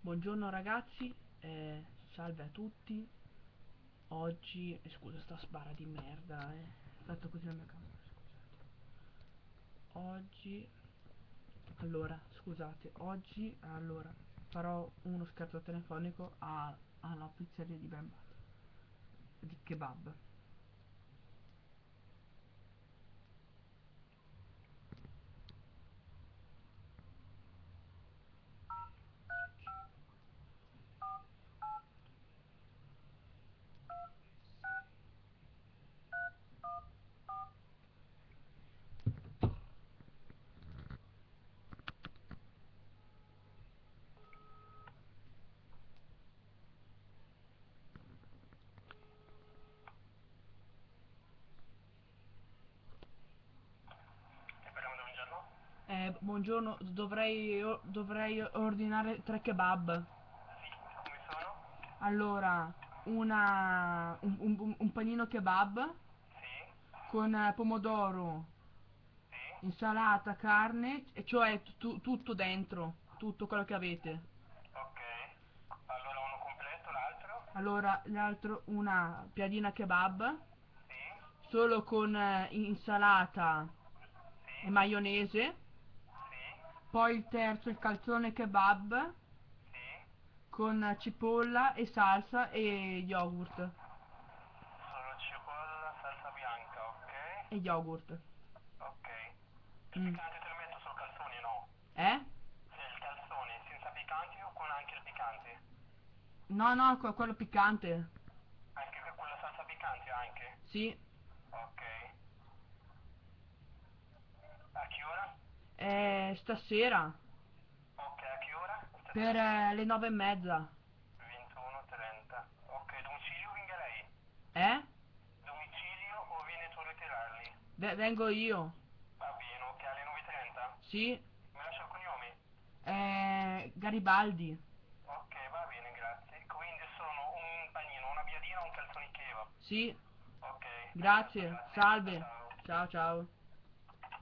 Buongiorno ragazzi, eh, salve a tutti. Oggi, eh, scusa sta spara di merda, eh. Fatto così la mia camera, scusate. Oggi, allora, scusate, oggi, allora, farò uno scherzo telefonico a, alla pizzeria di Bemba, di kebab. Buongiorno, dovrei, dovrei ordinare tre kebab. Sì, come sono? Allora, una, un, un- un panino kebab Sì, con eh, pomodoro, sì, insalata, carne, e cioè tu- tutto dentro, tutto quello che avete. ok. Allora uno completo, l'altro? Allora, l'altro una piadina kebab, solo con eh, insalata e maionese. Poi il terzo, il calzone kebab sì. con cipolla e salsa e yogurt. Solo cipolla, salsa bianca, ok? E yogurt. Ok. Il Mm. piccante te lo metto sul calzone, no? Eh? Sì, il calzone, senza piccante o con anche il piccante? No, no, que- quello piccante. Anche con quella salsa piccante anche? Sì. Ok. A che ora? Eh, stasera. Ok, a che ora? Per eh, le nove e mezza. 21.30. Ok, domicilio venga lei? Eh? Domicilio o viene tu a ritirarli? V- vengo io. Va bene, ok, alle 9.30? Sì. Mi lascia il cognome? Eh, Garibaldi. Ok, va bene, grazie. Quindi sono un panino, una biadina un calzone kebab? Sì. Ok. Grazie. Grazie. Salve. Ciao. Ciao, ciao.